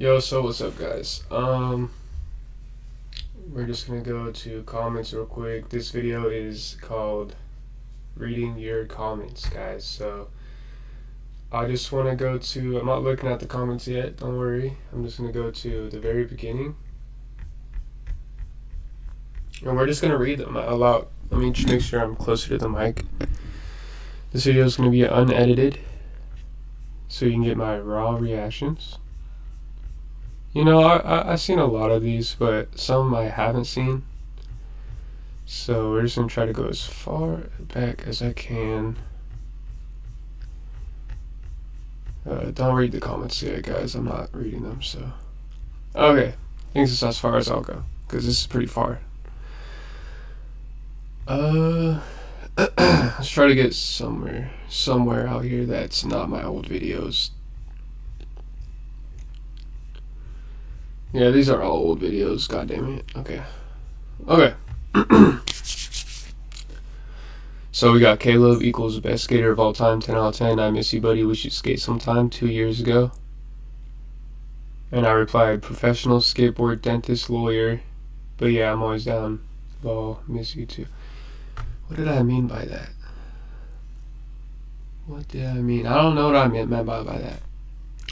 Yo, so what's up, guys? Um, we're just gonna go to comments real quick. This video is called "Reading Your Comments," guys. So I just want to go to. I'm not looking at the comments yet. Don't worry. I'm just gonna go to the very beginning, and we're just gonna read them out loud. Let me just make sure I'm closer to the mic. This video is gonna be unedited, so you can get my raw reactions. You know, I, I I've seen a lot of these, but some I haven't seen. So we're just gonna try to go as far back as I can. Uh, don't read the comments yet, guys. I'm not reading them. So, okay, I think this is as far as I'll go because this is pretty far. Uh, let's try to get somewhere, somewhere out here that's not my old videos. Yeah, these are all old videos. God damn it. Okay. Okay. so we got Caleb equals best skater of all time, 10 out of 10. I miss you, buddy. We should skate sometime two years ago. And I replied, professional skateboard dentist lawyer. But yeah, I'm always down. Lol, miss you too. What did I mean by that? What did I mean? I don't know what I meant, by that.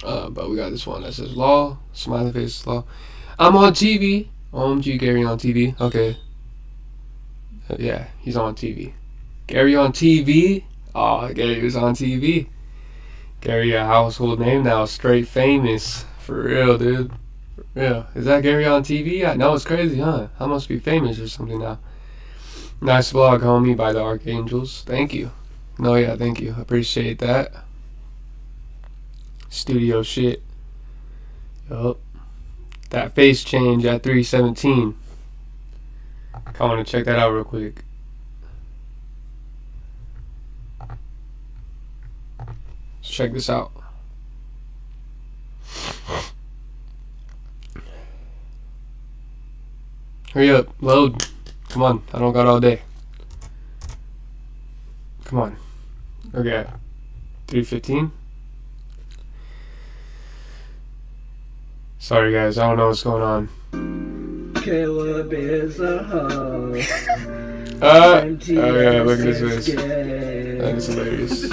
Uh, but we got this one that says law, smiley face law. I'm on TV. OMG, Gary on TV. Okay. Uh, yeah, he's on TV. Gary on TV. Oh, Gary was on TV. Gary, a household name now, straight famous. For real, dude. Real. Is that Gary on TV? I know it's crazy, huh? I must be famous or something now. Nice vlog, homie, by the Archangels. Thank you. No, yeah, thank you. Appreciate that studio shit. Yup. That face change at 317. I want to check that out real quick. Let's check this out. Hurry up, load. Come on, I don't got all day. Come on. Okay. 315. Sorry guys, I don't know what's going on. Caleb is a hoe. Uh, oh yeah, look at this face. That is hilarious.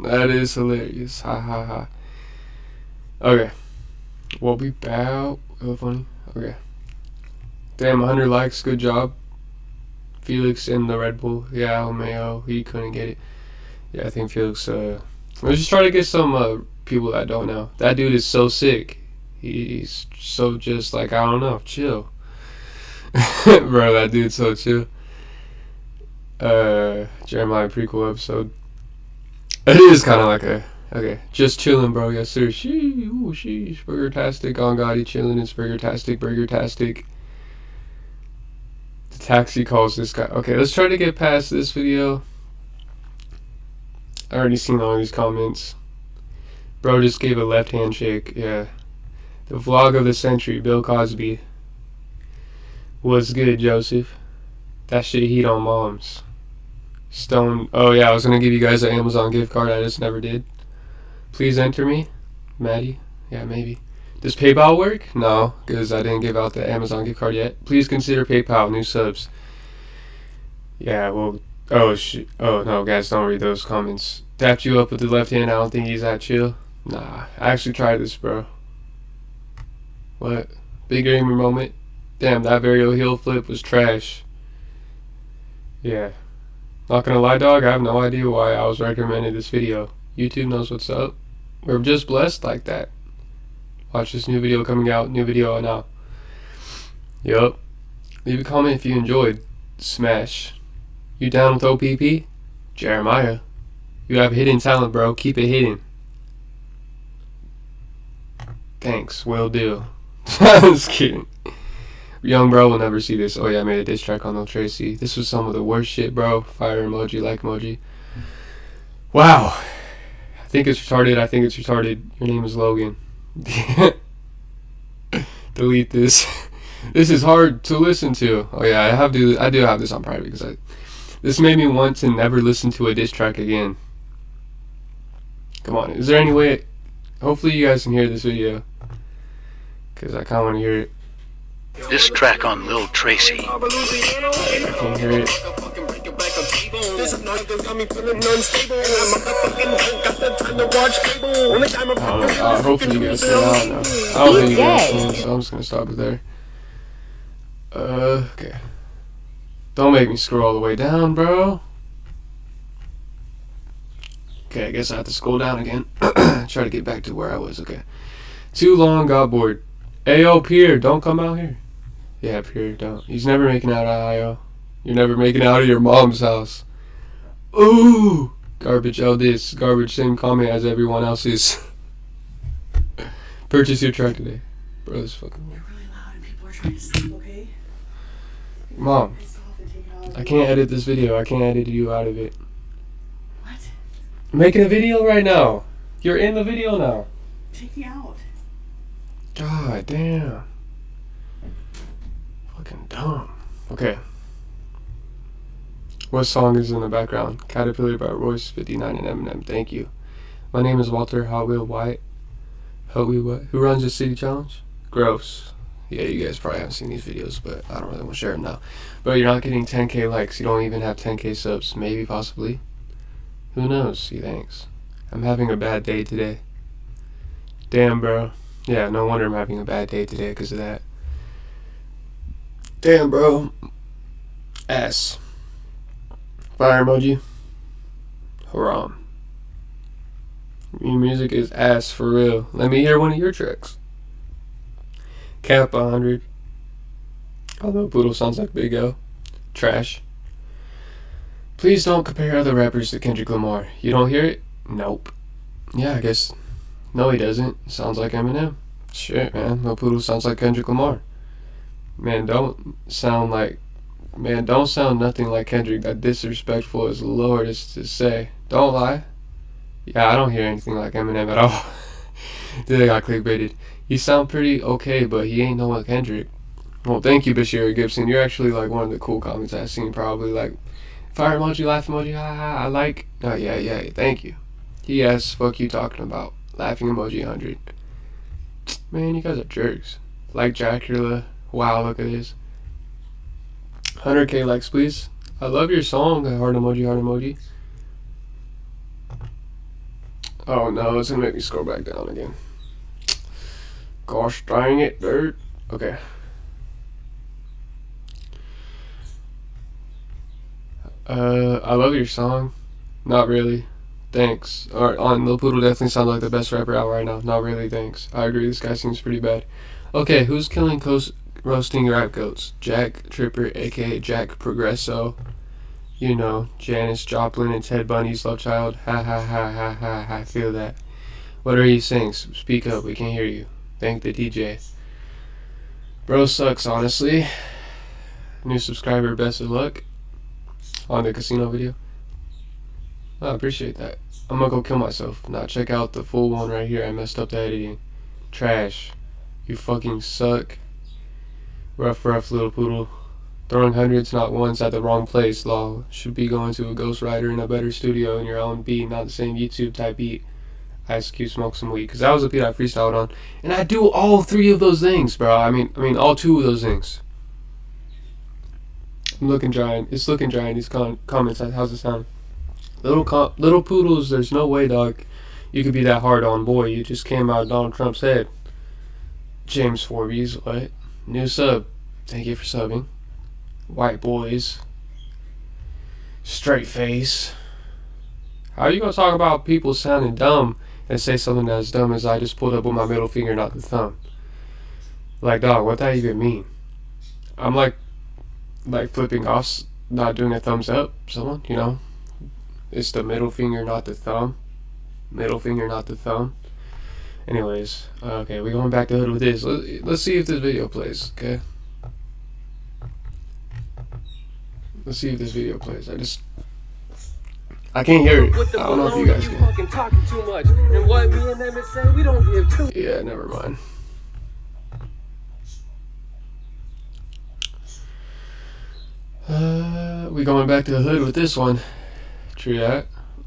That is hilarious. Ha ha ha. Okay. What We'll be back. Oh, funny. Okay. Damn, 100 likes. Good job. Felix in the Red Bull. Yeah, Mayo. He couldn't get it. Yeah, I think Felix. Uh, let's just try to get some uh, people that don't know. That dude is so sick. He's so just like I don't know, chill. Bro, that dude's so chill. Uh, Jeremiah prequel episode. It is kind of like a okay, just chilling, bro. Yes, sir. She, ooh, sheesh, burger-tastic on Gotti chilling. It's burger-tastic, burger-tastic. The taxi calls this guy. Okay, let's try to get past this video. I already seen all these comments. Bro just gave a left handshake. Yeah. The vlog of the century, Bill Cosby. Was good, Joseph. That shit heat on moms. Stone. Oh yeah, I was gonna give you guys an Amazon gift card. I just never did. Please enter me, Maddie. Yeah, maybe. Does PayPal work? No, because I didn't give out the Amazon gift card yet. Please consider PayPal. New subs. Yeah, well. Oh shit. Oh no, guys, don't read those comments. Tapped you up with the left hand. I don't think he's that chill. Nah, I actually tried this, bro. What? Big gamer moment? Damn, that varial heel flip was trash. Yeah. Not gonna lie, dog, I have no idea why I was recommended this video. YouTube knows what's up. We're just blessed like that. Watch this new video coming out, new video now. Yup. Leave a comment if you enjoyed. Smash. You down with OPP? Jeremiah. You have hidden talent, bro. Keep it hidden. Thanks. Will do. I was kidding. Young bro will never see this. Oh yeah, I made a diss track on Lil Tracy. This was some of the worst shit, bro. Fire emoji, like emoji. Wow. I think it's retarded. I think it's retarded. Your name is Logan. Delete this. this is hard to listen to. Oh yeah, I have to. I do have this on private because I. This made me want to never listen to a diss track again. Come on, is there any way? Hopefully you guys can hear this video. Because I kind of want to hear it. This track on Lil Tracy. I can't hear it. I don't know. Uh, hopefully you guys can. I don't know. I don't think you guys can, so I'm just gonna stop it there. Uh, okay. Don't make me scroll all the way down, bro. Okay, I guess I have to scroll down again. Try to get back to where I was. Okay. Too long, got bored. Ayo, Pierre, don't come out here. Yeah, Pierre, don't. He's never making out uh, of Io. You're never making out of your mom's house. Ooh! Garbage, oh this. Garbage, same comment as everyone else's. Purchase your truck today. Bro, this fucking. You're really loud and people are trying to sleep, okay? Mom, Piss off and take it out. I can't edit this video. I can't edit you out of it. What? I'm making a video right now. You're in the video now. Take me out. God damn. Fucking dumb. Okay. What song is in the background? Caterpillar by Royce 59 and Eminem. Thank you. My name is Walter Hot Wheel White. Hot Wheel White. Who runs the City Challenge? Gross. Yeah, you guys probably haven't seen these videos, but I don't really want to share them now. But you're not getting 10k likes. You don't even have 10k subs. Maybe, possibly. Who knows? See, thanks. I'm having a bad day today. Damn, bro. Yeah, no wonder I'm having a bad day today because of that. Damn, bro. Ass. Fire emoji. Haram. Your music is ass for real. Let me hear one of your tracks. Cap 100. Although Poodle sounds like Big O. Trash. Please don't compare other rappers to Kendrick Lamar. You don't hear it? Nope. Yeah, I guess. No, he doesn't. Sounds like Eminem. Shit, man. Lil Poodle sounds like Kendrick Lamar. Man, don't sound like. Man, don't sound nothing like Kendrick. That disrespectful as Lord is to say. Don't lie. Yeah, I don't hear anything like Eminem at all. Dude, I got clickbaited. He sound pretty okay, but he ain't no like Kendrick. Well, thank you, Bashir Gibson. You're actually like one of the cool comments I've seen. Probably like fire emoji, laugh emoji, ha ha. I like. Oh yeah, yeah. Thank you. He Yes, fuck you talking about laughing emoji hundred. Man, you guys are jerks. Like Dracula. Wow, look at this. 100k likes, please. I love your song, heart emoji, heart emoji. Oh no, it's gonna make me scroll back down again. Gosh dang it, dude. Okay. Uh, I love your song. Not really. Thanks. Alright, on Lil Poodle definitely sounds like the best rapper out right now. Not really, thanks. I agree, this guy seems pretty bad. Okay, who's killing coast roasting rap goats? Jack Tripper, aka Jack Progresso. You know, Janis Joplin and Ted Bundy's love child. Ha ha ha ha ha ha. Feel that. What are you saying? Speak up, we can't hear you. Thank the DJ. Bro sucks, honestly. New subscriber, best of luck. On the casino video. I appreciate that. I'm gonna go kill myself. Now check out the full one right here. I messed up the editing. Trash. You fucking suck. Rough, rough little poodle. Throwing hundreds, not once, at the wrong place, lol. Should be going to a ghostwriter in a better studio in your own beat, not the same YouTube type beat. Ice Cube smoke some weed, because that was a beat I freestyled on. And I do all three of those things, bro. I mean, I mean, all two of those things. I'm looking giant. It's looking giant. These con- comments. How's it sound? Little com- little poodles. There's no way, dog. You could be that hard on boy. You just came out of Donald Trump's head. James Forbes, what? New sub. Thank you for subbing. White boys. Straight face. How are you gonna talk about people sounding dumb and say something as dumb as I just pulled up with my middle finger, not the thumb? Like, dog, what that even mean? I'm like, like flipping off, not doing a thumbs up. Someone, you know, it's the middle finger, not the thumb. Middle finger, not the thumb. Anyways, okay, we going back to hood with this. Let, let's see if this video plays. Okay. Let's see if this video plays. I just, I can't hear it. I don't know if you guys can. fucking talking too much. And what me and them is we don't give two. Yeah, never mind. Uh, we going back to the hood with this one.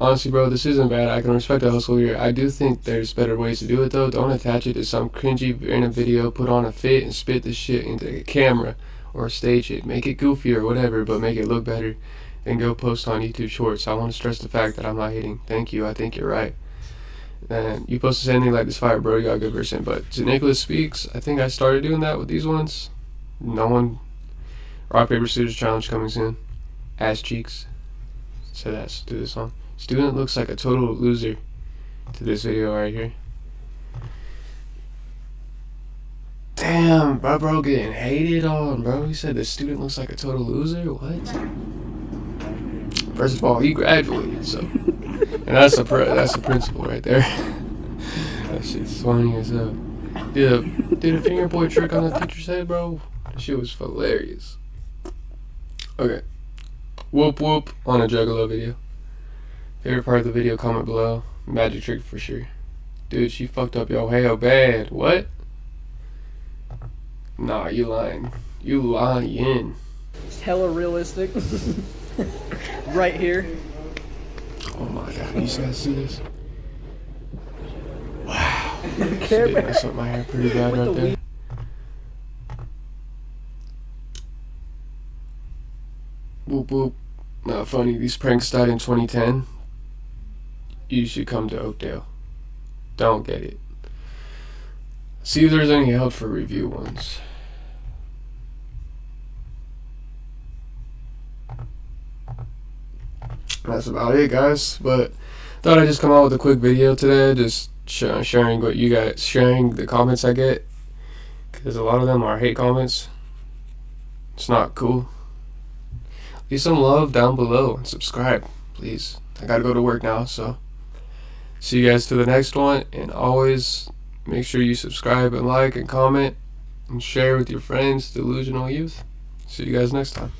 Honestly, bro, this isn't bad. I can respect the hustle here. I do think there's better ways to do it though. Don't attach it to some cringy in a video. Put on a fit and spit the shit into a camera or stage it. Make it goofy or whatever, but make it look better. Then go post on YouTube Shorts. I want to stress the fact that I'm not hating. Thank you. I think you're right. And you posted anything like this fire, bro. You got a good person. But to Nicholas Speaks, I think I started doing that with these ones. No one. Rock paper scissors challenge coming soon. Ass cheeks. So that's do this song. Student looks like a total loser to this video right here. Damn, bro, bro, getting hated on, bro. He said the student looks like a total loser. What? First of all, he graduated, so, and that's a that's a principal right there. that shit's funny as hell. Did a did a finger point trick on the teacher's head, bro. That shit was hilarious. Okay. Whoop whoop on a Juggalo video. Favorite part of the video, comment below. Magic trick for sure. Dude, she fucked up yo hell bad. What? Nah, you lying. You lying. It's hella realistic. right here. Oh my god, you guys see this? Wow. She did mess up my hair pretty bad right the there. Whoop. Not funny. These pranks started in 2010. You should come to Oakdale. Don't get it. See if there's any help for review ones. That's about it, guys. But thought I'd just come out with a quick video today, just sh- sharing what you guys, sharing the comments I get, because a lot of them are hate comments. It's not cool. Leave some love down below and subscribe, please. I gotta go to work now, so see you guys to the next one. And always make sure you subscribe and like and comment and share with your friends, Delusional Youth. See you guys next time.